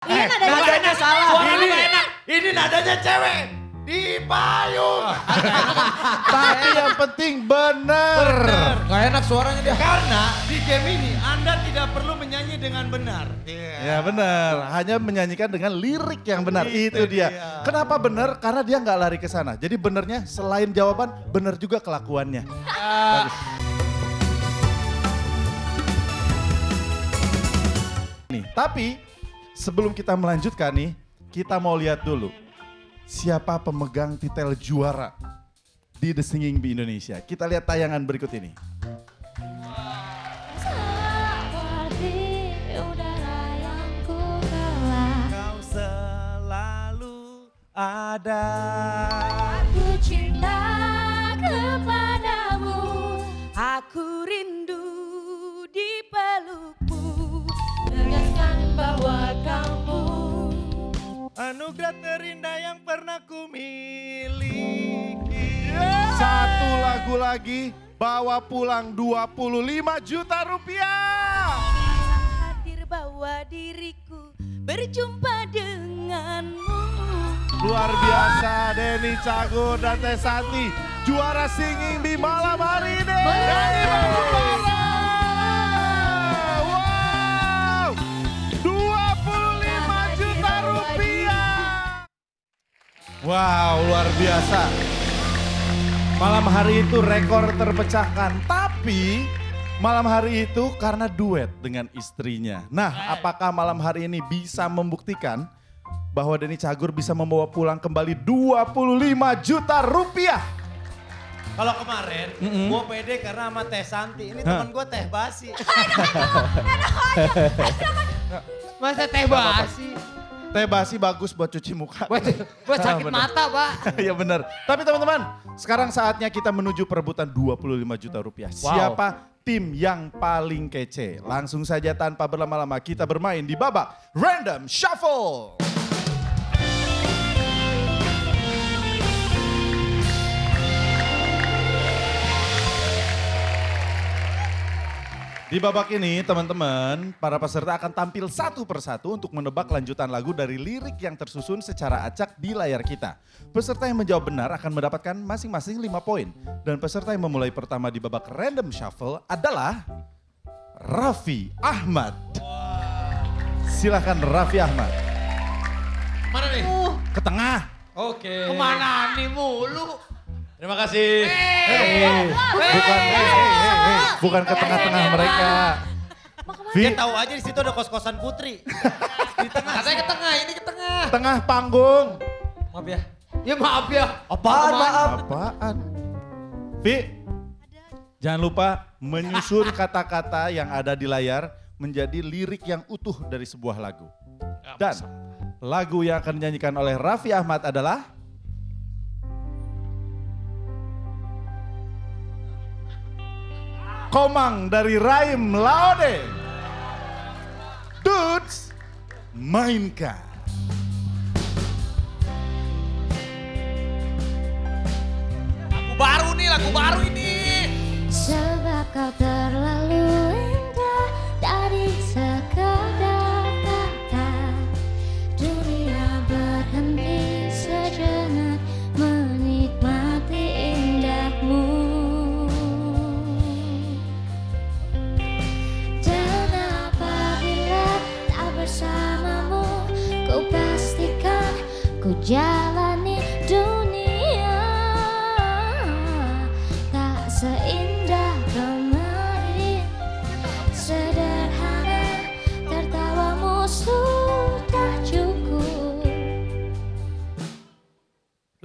Iya nadanya nadanya salah. Suara Ini, enak. ini nadanya cewek. Di payung. Tapi yang penting bener. Gak enak suaranya dia. Karena di game ini Anda tidak perlu menyanyi dengan benar. Ya benar, hanya menyanyikan dengan lirik yang benar. Itu, Itu dia. dia. Kenapa benar? Karena dia nggak lari ke sana. Jadi benernya selain jawaban, benar juga kelakuannya. Bagus. Nih, tapi sebelum kita melanjutkan nih, kita mau lihat dulu siapa pemegang titel juara di The Singing Bee Indonesia. Kita lihat tayangan berikut ini. Kau selalu. Ku miliki. Satu lagu lagi, bawa pulang 25 juta rupiah. Hadir bawa diriku berjumpa denganmu Luar biasa Denny Cagur dan Teh Santi, juara singing di malam hari ini. Dari Wow, luar biasa. Malam hari itu rekor terpecahkan, tapi malam hari itu karena duet dengan istrinya. Nah, apakah malam hari ini bisa membuktikan bahwa Denny Cagur bisa membawa pulang kembali 25 juta rupiah? Kalau kemarin, gue pede karena sama Teh Santi. Ini teman gue Teh Basi. Masa teh basi? Teh basi bagus buat cuci muka. Buat, buat sakit Bener. mata pak. ya benar. Tapi teman-teman, sekarang saatnya kita menuju perebutan 25 juta rupiah. Wow. Siapa tim yang paling kece? Langsung saja tanpa berlama-lama kita bermain di babak Random Shuffle. Di babak ini teman-teman, para peserta akan tampil satu persatu untuk menebak lanjutan lagu dari lirik yang tersusun secara acak di layar kita. Peserta yang menjawab benar akan mendapatkan masing-masing 5 poin. Dan peserta yang memulai pertama di babak random shuffle adalah Raffi Ahmad. Silahkan Raffi Ahmad. Mana nih? Ke tengah. Oke. Ke mana nih mulu? Terima kasih. Bukan, hei, hei, hei, hei. bukan ke tengah-tengah mereka. Vi, Dia tahu aja di situ ada kos-kosan Putri. di tengah. Katanya ke tengah, ini ke tengah. tengah panggung. Maaf ya. Ya maaf ya. Apaan maaf? Apaan? Vi, jangan lupa menyusun kata-kata yang ada di layar menjadi lirik yang utuh dari sebuah lagu. Dan lagu yang akan dinyanyikan oleh Raffi Ahmad adalah Komang dari Raim Laode. Dudes, mainkan. Lagu baru nih, lagu baru ini. Sebab kau terlalu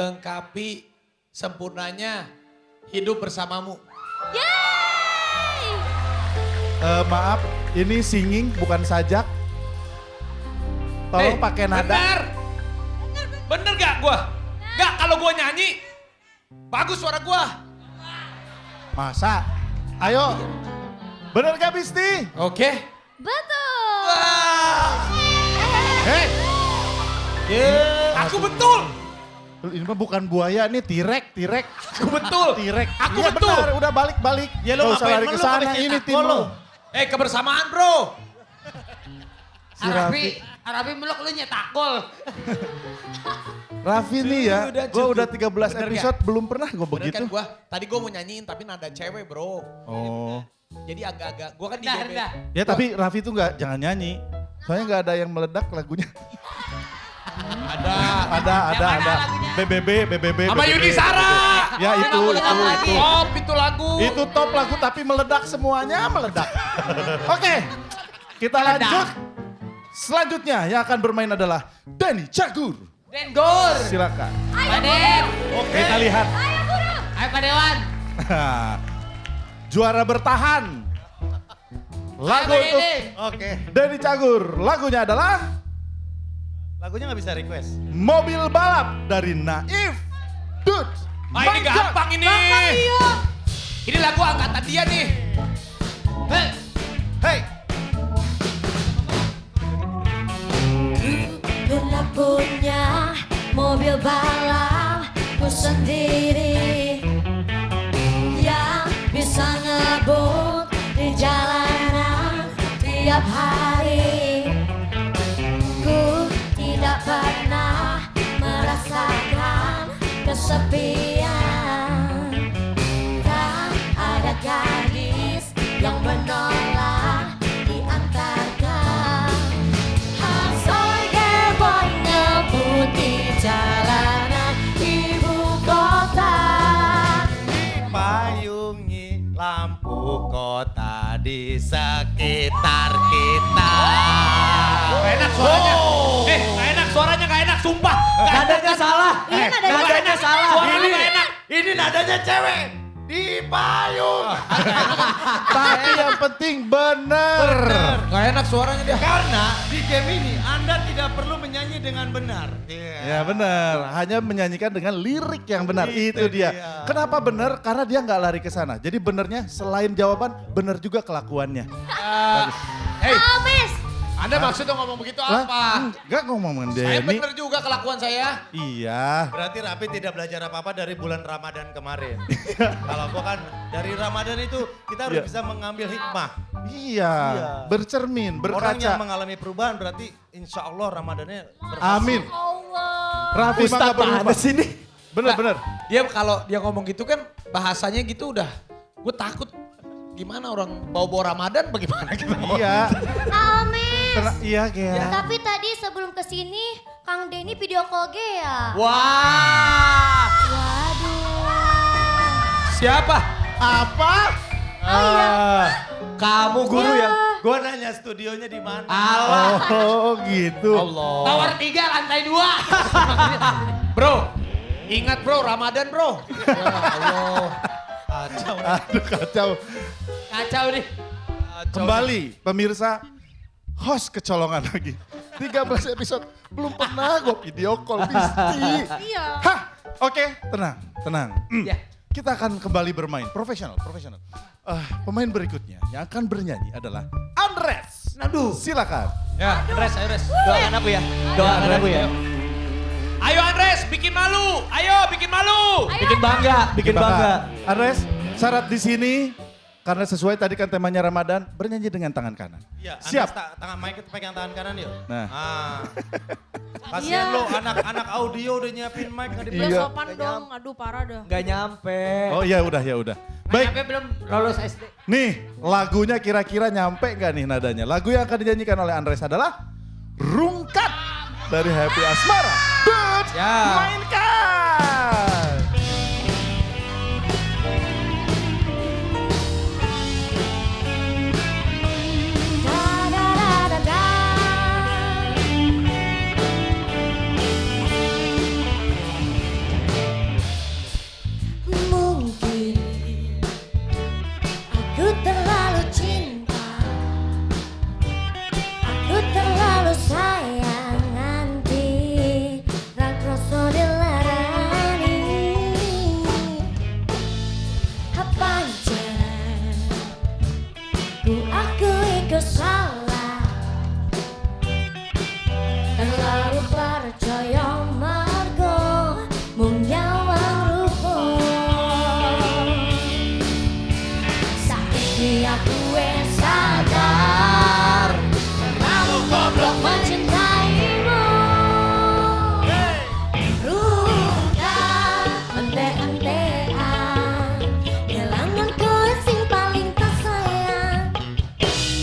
Lengkapi sempurnanya hidup bersamamu. Yeay! Eh, maaf, ini singing bukan sajak. Tolong Eh, pakai nada. Bener. Bener gak gua? Gak kalau gua nyanyi. Bagus suara gua. Masa? Ayo. Bener gak Bisti? Oke. Betul! Wah. Hei, Aku betul. Ini mah bukan buaya nih, tirek, tirek. Aku betul. Tirek. Aku Iya betul. benar, udah balik-balik. Ya lu usah ngapain lari ke sana, ini tim lu. Eh kebersamaan bro. Si. Arabi, Arabi meluk lu nyetak gol. Raffi nih ya, Udah gue udah 13 Bener episode belum pernah gue Bener begitu. kan gua, tadi gua mau nyanyiin tapi nada cewek bro. Oh. Jadi agak-agak, gua kan di Rendah, GBT. rendah. Ya tapi Raffi tuh nggak jangan nyanyi. Soalnya nggak ada yang meledak lagunya. Ada. Ada, ada, ada. BBB, BBB. Sama. Yuni Sara. Ya itu, itu, itu. Top itu lagu. Itu top lagu tapi meledak semuanya meledak. Oke, kita lanjut. Selanjutnya yang akan bermain adalah Denny Cagur. Den Gor. Silakan. Pak Den. Kita lihat. Ayo Pak Dewan. Juara bertahan. Lagu Ayo, untuk. Oke. Denny Cagur. Lagunya adalah Lagunya nggak bisa request. Mobil Balap dari Naif. Dude. Ah ini gampang ini. Ini lagu angkatan dia nih. Hei. Hey. Pernah punya mobil balapku sendiri Yang bisa ngebut di jalanan tiap hari kesepian. Tak ada gadis yang menolak diantarkan jalanan ibu kota. Payungi lampu kota di sekitar kita. Enak suaranya. Eh sumpah. Nadanya salah. Iya, nadanya salah. Ini gak enak. Ini nadanya cewek. Di payung. Tapi yang penting bener. Gak enak suaranya dia. Karena di game ini Anda tidak perlu menyanyi dengan benar. Ya benar, hanya menyanyikan dengan lirik yang benar. Itu, Itu dia. dia. Kenapa benar? Karena dia nggak lari ke sana. Jadi benernya selain jawaban, benar juga kelakuannya. Bagus. Hei, Amis Anda maksudnya ngomong begitu apa? Enggak ngomongin Saya Denny. bener juga kelakuan saya. Iya. Berarti Rapi tidak belajar apa-apa dari bulan Ramadan kemarin. Kalau gua kan dari Ramadan itu kita harus Iya. bisa mengambil hikmah. Iya. Iya. Bercermin, Orang berkaca. yang mengalami perubahan berarti insya Allah Ramadannya berhasil. Amin. Allah mah nggak berubah. sini? Bener, bener. Dia kalau dia ngomong gitu kan bahasanya gitu udah. Gue takut gimana orang bawa-bawa Ramadan bagaimana gitu. Iya. Amis Kena- iya, Gea. Tapi tadi sebelum ke sini Kang Denny video call Gea Wah. Waduh Siapa? Apa? Oh iya Ah. Kamu guru ya? Gua nanya studionya di mana. Allah. Oh gitu. Allah. Tower 3 lantai 2. Bro, ingat bro Ramadan bro. Ya Allah. Kacau. Aduh kacau. Kacau nih. Kembali pemirsa, host kecolongan lagi. 13 episode, belum pernah gue video call Pisti. Iya Hah, oke tenang, tenang. Hmm. Ya. Kita akan kembali bermain, profesional, profesional. Ah, pemain berikutnya yang akan bernyanyi adalah Andres. Aduh. Silakan. Ya, Andres, ayo Andres. Doakan aku ya. Doakan aku ya. Ayo Andres, bikin malu. Ayo, bikin malu. Bikin bangga, bikin Andres, syarat di sini karena sesuai tadi kan temanya Ramadan, bernyanyi dengan tangan kanan. Iya, Siap. Siap. Ta tangan mic pegang tangan kanan yuk. Nah. Ah. Kasihan Iya. lo anak-anak audio udah nyiapin mic Iya. dipegang. sopan dong, aduh parah dah. Gak nyampe. Oh iya udah ya udah. Baik. Baik, belum lulus SD. nih lagunya kira-kira nyampe gak nih nadanya? Lagu yang akan dinyanyikan oleh Andres adalah Rungkat dari Happy Asmara. Dude, Ya. mainkan!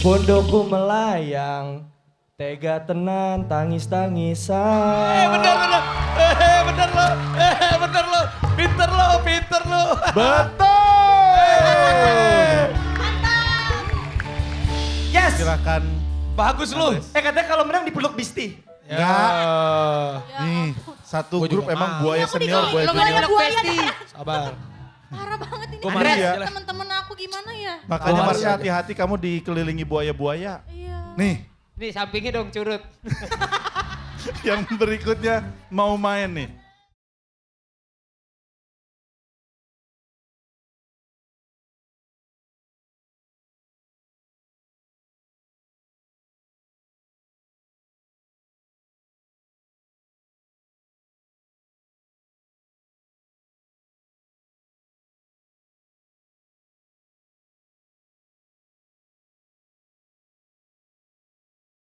Pondokku melayang, tega tenan tangis-tangisan. Eh bener bener. Eh bener lo. Eh bener lo. Pinter lo, pinter lo. Betul. Yes! Silakan. Bagus lu. Eh katanya kalau menang dipeluk Bisti. Enggak. Ya Nih, satu Gua grup emang buaya senior, buaya buaya junior. buaya Besti. Sabar. Parah banget ini. Andres. Temen-temen aku gimana ya? Makanya Oh, iya. hati-hati kamu dikelilingi buaya-buaya. Iya. Nih, Nih sampingnya dong curut. yang berikutnya mau main nih.